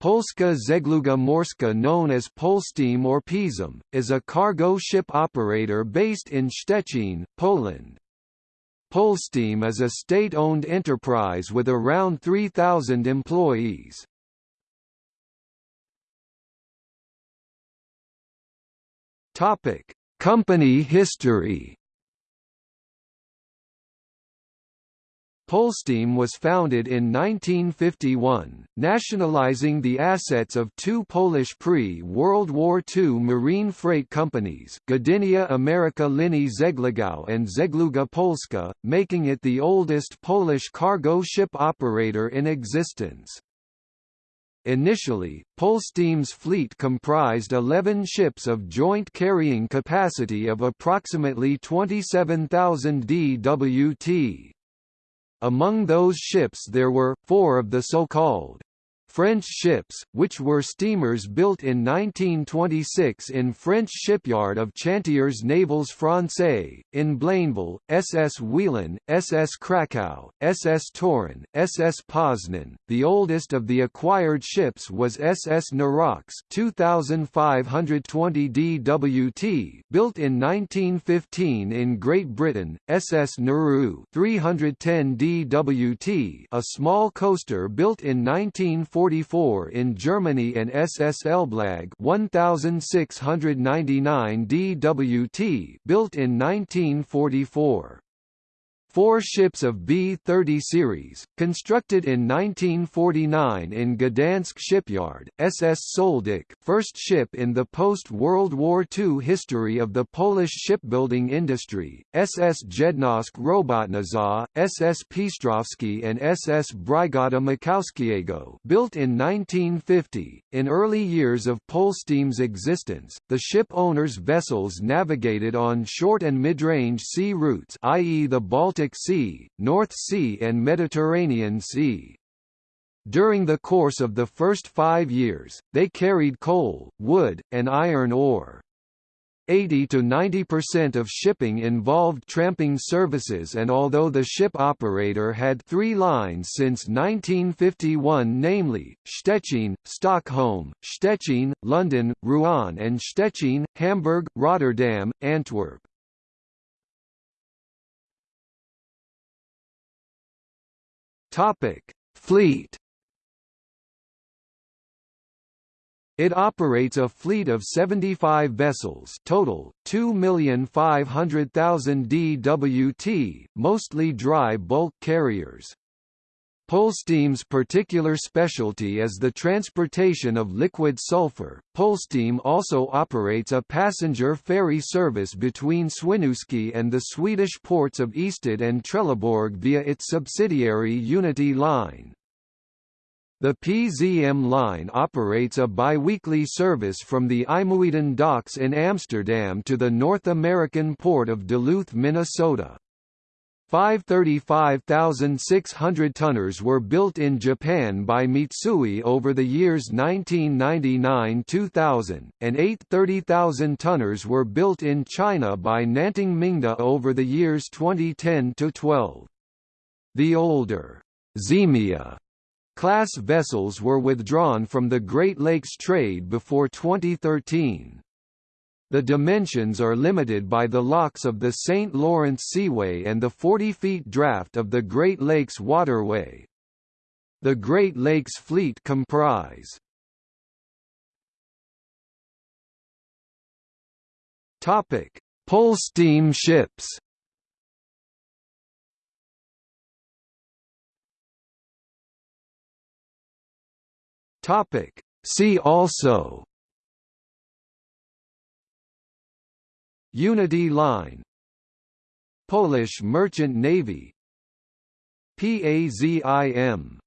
Polska Żegluga Morska known as Polsteam or Pisum, is a cargo ship operator based in Szczecin, Poland. Polsteam is a state-owned enterprise with around 3,000 employees. Company history Polsteam was founded in 1951, nationalizing the assets of two Polish pre-World War II marine freight companies Gdynia America Linie Żeglugowe and Żegluga Polska, making it the oldest Polish cargo ship operator in existence. Initially, Polsteam's fleet comprised 11 ships of joint carrying capacity of approximately 27,000 dwt. Among those ships there were, four of the so-called French ships, which were steamers built in 1926 in French shipyard of Chantiers Navals Français, in Blainville, SS Wieluń, SS Krakow, SS Toruń, SS Poznan. The oldest of the acquired ships was SS Nirox 2520 DWT, built in 1915 in Great Britain, SS Narew 310 DWT, a small coaster built in 1940 44 in Germany and SS Elblag 1699 DWT built in 1944. Four ships of B-30 series, constructed in 1949 in Gdansk shipyard, SS Sołdek first ship in the post-World War II history of the Polish shipbuilding industry, SS Jedność Robotnicza, SS Pstrowski and SS Brygada Makowskiego built in 1950. In early years of Polsteam's existence, the ship owners' vessels navigated on short and mid-range sea routes i.e. the Baltic Sea, North Sea and Mediterranean Sea. During the course of the first five years, they carried coal, wood, and iron ore. 80 to 90% of shipping involved tramping services and although the ship operator had three lines since 1951 namely, Stettin, Stockholm, Stettin, London, Rouen and Stettin, Hamburg, Rotterdam, Antwerp. Fleet. It operates a fleet of 75 vessels total, 2,500,000 dwt, mostly dry bulk carriers. Polsteam's particular specialty is the transportation of liquid sulfur. Polsteam also operates a passenger ferry service between Swinoujście and the Swedish ports of Ystad and Trelleborg via its subsidiary Unity Line. The PZM line operates a biweekly service from the IJmuiden docks in Amsterdam to the North American port of Duluth, Minnesota. Five 35,600 tonners were built in Japan by Mitsui over the years 1999–2000, and eight 30,000 tonners were built in China by Nantong Mingde over the years 2010–12. The older Ziemia class vessels were withdrawn from the Great Lakes trade before 2013. The dimensions are limited by the locks of the St. Lawrence Seaway and the 40 feet draft of the Great Lakes Waterway. The Great Lakes Fleet comprise Topic: Polsteam ships. Topic: See also Unity Line Polish Merchant Navy PAZIM